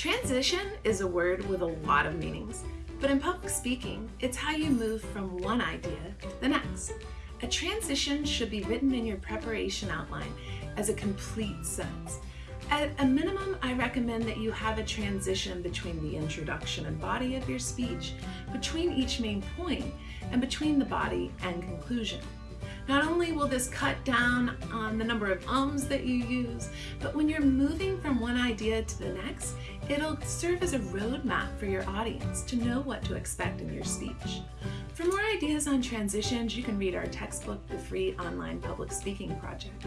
Transition is a word with a lot of meanings, but in public speaking, it's how you move from one idea to the next. A transition should be written in your preparation outline as a complete sentence. At a minimum, I recommend that you have a transition between the introduction and body of your speech, between each main point, and between the body and conclusion. Not only will this cut down on the number of ums that you use, but when you're moving from one idea to the next, it'll serve as a roadmap for your audience to know what to expect in your speech. For more ideas on transitions, you can read our textbook, The Free Online Public Speaking Project.